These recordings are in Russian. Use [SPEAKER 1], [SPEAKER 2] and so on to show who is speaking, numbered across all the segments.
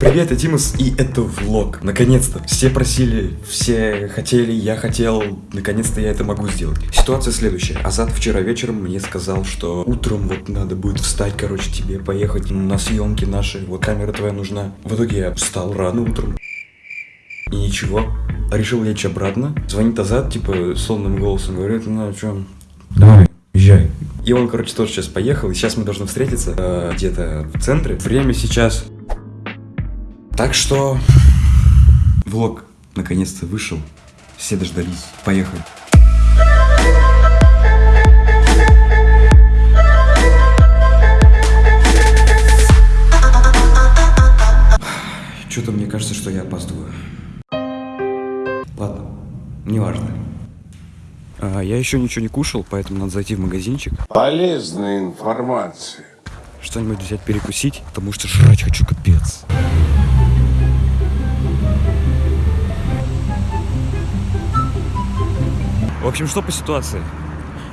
[SPEAKER 1] Привет, я Димас, и это влог. Наконец-то. Все просили, все хотели, я хотел. Наконец-то я это могу сделать. Ситуация следующая. Азат вчера вечером мне сказал, что утром вот надо будет встать, короче, тебе поехать на съемки наши. Вот камера твоя нужна. В итоге я встал рано утром. И ничего. Решил лечь обратно. Звонит Азат, типа, сонным голосом, говорит, ну, что, давай, езжай. И он, короче, тоже сейчас поехал, и сейчас мы должны встретиться э, где-то в центре. Время сейчас так что влог наконец-то вышел. Все дождались. Поехали. Что-то мне кажется, что я опаздываю. Ладно, неважно. А, я еще ничего не кушал, поэтому надо зайти в магазинчик.
[SPEAKER 2] Полезная информация.
[SPEAKER 1] Что-нибудь взять перекусить, потому что жрать хочу капец. В общем, что по ситуации?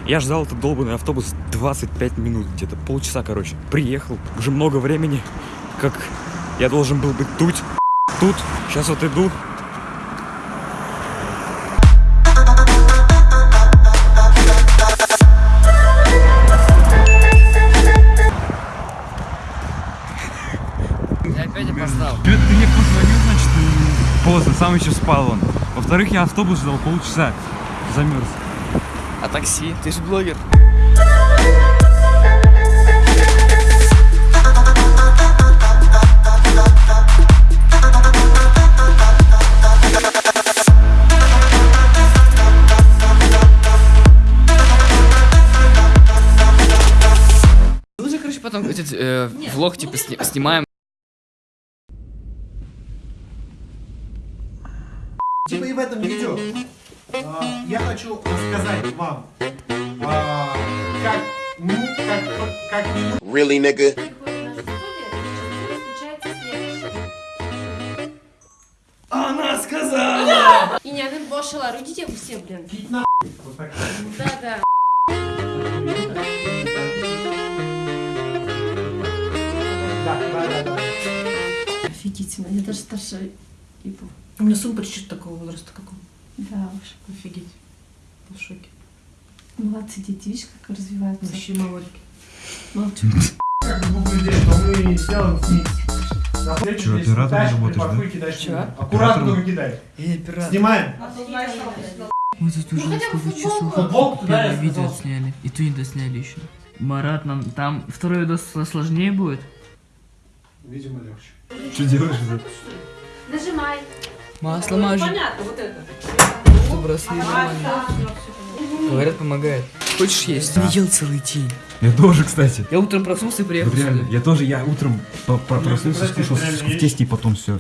[SPEAKER 1] Я ждал этот долбанный автобус 25 минут, где-то полчаса, короче. Приехал, уже много времени, как я должен был быть тут, тут. Сейчас вот иду.
[SPEAKER 3] Я опять опоздал.
[SPEAKER 4] Ты, ты мне позвонил, значит, поздно, сам еще спал он. Во-вторых, я автобус ждал полчаса, замерз.
[SPEAKER 3] А такси? Ты же блогер. Лучше, короче, потом этот э, влог типа сни- снимаем.
[SPEAKER 5] Типа и в этом видео я хочу рассказать вам, а, как, ну, как, как минимум
[SPEAKER 2] Really, nigga?
[SPEAKER 5] Она сказала!
[SPEAKER 6] И не один бошила, родите вы все, блин.
[SPEAKER 5] Пить на вот так.
[SPEAKER 6] Да, да.
[SPEAKER 5] Да, да, да, да.
[SPEAKER 7] Офигительно, я даже старше.
[SPEAKER 8] У меня сын почти такого возраста, как он.
[SPEAKER 7] Да уж.
[SPEAKER 8] Офигеть. В шоке.
[SPEAKER 7] Молодцы дети, видишь, как развиваются.
[SPEAKER 8] Вообще молодки.
[SPEAKER 7] Молчу.
[SPEAKER 4] Оператором
[SPEAKER 5] кидаешь,
[SPEAKER 4] работаешь, да?
[SPEAKER 5] сюда. Аккуратно только кидай.
[SPEAKER 3] Я не пират.
[SPEAKER 5] Снимаем.
[SPEAKER 8] Мы тут уже сколько часов
[SPEAKER 5] Футболку
[SPEAKER 8] первое видео сняли. И ту не досняли еще. Марат, нам там второй видос сложнее будет?
[SPEAKER 5] Видимо, легче.
[SPEAKER 4] Что делаешь?
[SPEAKER 6] Нажимай.
[SPEAKER 8] Масло мажет. Чтобы бросли нормально. Говорят, помогает. Хочешь есть? Не ел целый день.
[SPEAKER 4] Я тоже, кстати.
[SPEAKER 8] Я утром проснулся и приехал
[SPEAKER 4] Вот реально,
[SPEAKER 8] сюда.
[SPEAKER 4] я тоже, я утром проснулся, скушал сосиску в тесте и потом все.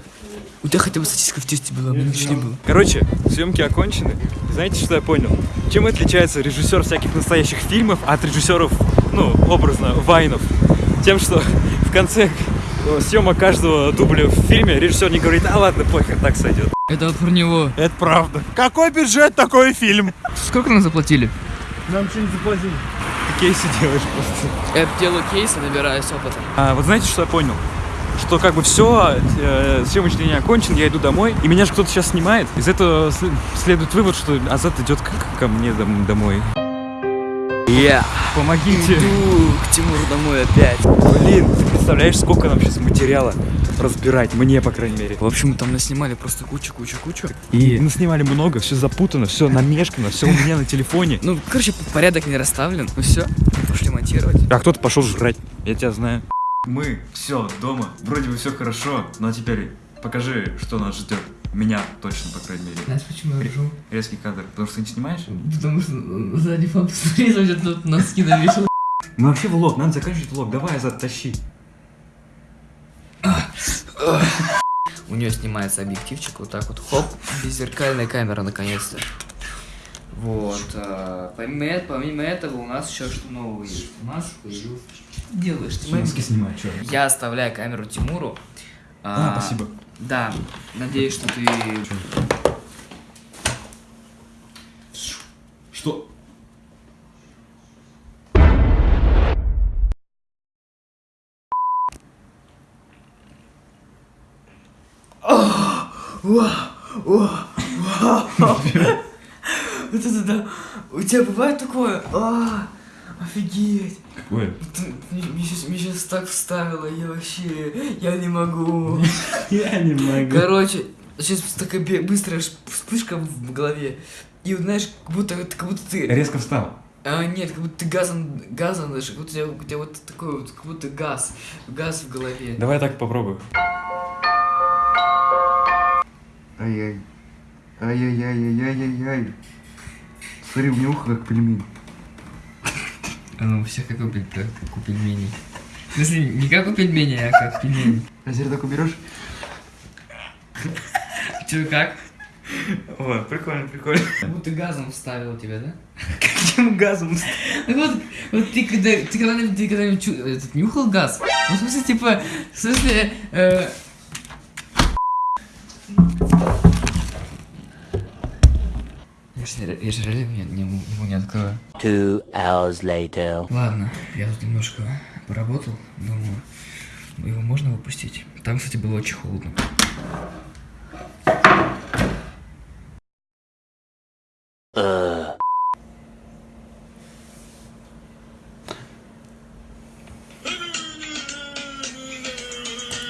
[SPEAKER 8] У тебя хотя бы сосиска в тесте была, меня ничего не было.
[SPEAKER 4] Короче, съемки окончены. Знаете, что я понял? Чем отличается режиссер всяких настоящих фильмов от режиссеров, ну, образно, вайнов? Тем, что в конце съемок каждого дубля в фильме режиссер не говорит, а ладно, похер, так сойдет.
[SPEAKER 8] Это вот про него.
[SPEAKER 4] Это правда. Какой бюджет, такой фильм?
[SPEAKER 8] Сколько нам заплатили?
[SPEAKER 4] Нам что не заплатили. Ты кейсы делаешь просто.
[SPEAKER 8] Я делаю кейсы, набираюсь опыта.
[SPEAKER 4] А, вот знаете, что я понял? Что как бы все, э, съемочный день окончен, я иду домой, и меня же кто-то сейчас снимает. Из этого следует вывод, что Азат идет к- ко мне дом- домой.
[SPEAKER 3] Я
[SPEAKER 4] Помогите.
[SPEAKER 3] иду к Тимуру домой опять.
[SPEAKER 4] Блин, ты представляешь, сколько нам сейчас материала разбирать, мне, по крайней мере.
[SPEAKER 8] В общем, там наснимали просто кучу-кучу-кучу.
[SPEAKER 4] И наснимали много, все запутано, все намешкано, все у меня на телефоне.
[SPEAKER 8] Ну, короче, порядок не расставлен. Ну все, пошли монтировать.
[SPEAKER 4] А кто-то пошел жрать, я тебя знаю. Мы все дома, вроде бы все хорошо, но теперь покажи, что нас ждет. Меня точно, по крайней мере.
[SPEAKER 8] Знаешь, почему я ржу?
[SPEAKER 4] Резкий кадр, потому что ты не снимаешь?
[SPEAKER 8] Потому что сзади там где-то тут носки навешал.
[SPEAKER 4] Мы вообще влог, надо заканчивать влог, давай, Азат, тащи.
[SPEAKER 3] У нее снимается объективчик вот так вот, хоп, беззеркальная камера наконец-то. Вот. а, помимо, помимо этого у нас еще что нового есть. У нас появился... Делаешь ты,
[SPEAKER 4] снимай, что?
[SPEAKER 3] Я оставляю камеру Тимуру.
[SPEAKER 4] А, спасибо.
[SPEAKER 3] Да, надеюсь, что ты...
[SPEAKER 4] Что?
[SPEAKER 8] Вот это да. У тебя бывает такое? А, офигеть.
[SPEAKER 4] Какое?
[SPEAKER 8] Ты- Мне сейчас, мне сейчас так вставило, я вообще, я не могу.
[SPEAKER 4] Я не могу.
[SPEAKER 8] Короче, сейчас такая быстрая вспышка в голове. И вот знаешь, как будто, как будто ты...
[SPEAKER 4] Резко встал.
[SPEAKER 8] А, нет, как будто ты газом, газом даже, как будто у тебя, у тебя вот такой вот, как будто газ, газ в голове.
[SPEAKER 4] Давай так попробую.
[SPEAKER 1] Ай-яй. Ай-яй-яй-яй-яй-яй. Смотри, у меня ухо как пельмень.
[SPEAKER 8] Оно у всех как у, пель- как у пельменей. В смысле, не как у пельменей, а как пельмени.
[SPEAKER 1] А теперь так уберешь?
[SPEAKER 8] Че, как?
[SPEAKER 4] О, прикольно, прикольно.
[SPEAKER 8] Как будто газом вставил тебя, да?
[SPEAKER 4] Каким газом?
[SPEAKER 8] Так вот, вот ты когда ты когда-нибудь ты когда-нибудь чу- этот, нюхал газ? Ну, в смысле, типа, в смысле, э... Я же, реально не, не, ему не открою.
[SPEAKER 9] Two hours later.
[SPEAKER 8] Ладно, я тут немножко поработал, думаю, его можно выпустить. Там, кстати, было очень холодно.
[SPEAKER 9] Uh.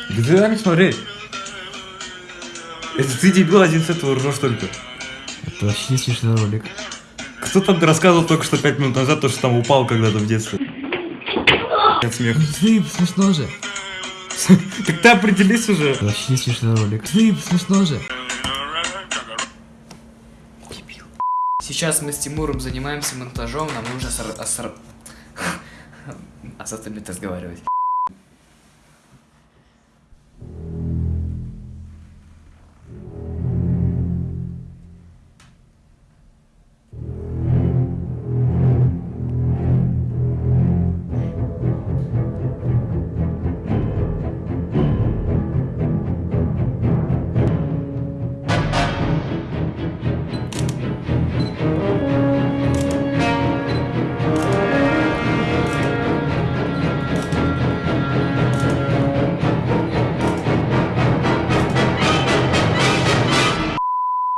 [SPEAKER 4] Да мне смотреть. Это ты, дебил, один с этого ржешь только.
[SPEAKER 8] Это вообще смешной ролик.
[SPEAKER 4] Кто там рассказывал только что пять минут назад, то, что там упал когда-то в детстве? От смеха.
[SPEAKER 8] Ты, смешно же.
[SPEAKER 4] Так ты определись уже.
[SPEAKER 8] Это вообще смешной ролик. Ты, смешно же. Сейчас мы с Тимуром занимаемся монтажом, нам нужно сор... А с остальными разговаривать.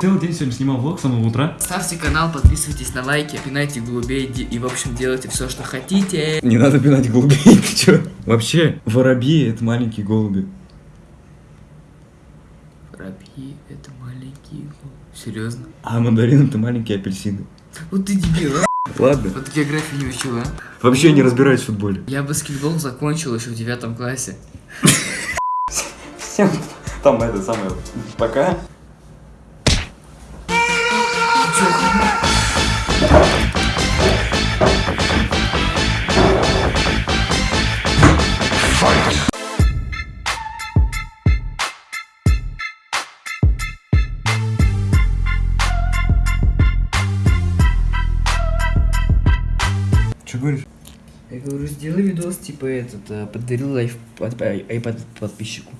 [SPEAKER 4] Целый день сегодня снимал влог с самого утра.
[SPEAKER 8] Ставьте канал, подписывайтесь на лайки, пинайте голубей и, в общем, делайте все, что хотите.
[SPEAKER 1] Не надо пинать голубей, ты чё? Вообще, воробьи это маленькие голуби.
[SPEAKER 8] Воробьи, это маленькие. Серьезно?
[SPEAKER 1] А мандарин это маленькие апельсины.
[SPEAKER 8] Вот ты дебил, а?
[SPEAKER 1] Ладно.
[SPEAKER 8] Вот географию не учил, а?
[SPEAKER 1] Вообще не разбираюсь в футболе.
[SPEAKER 8] Я баскетбол закончил еще в девятом классе.
[SPEAKER 1] Всем там это самое. Пока. Что говоришь?
[SPEAKER 8] Я говорю, сделай видос, типа этот, э, подарил айпад подписчику.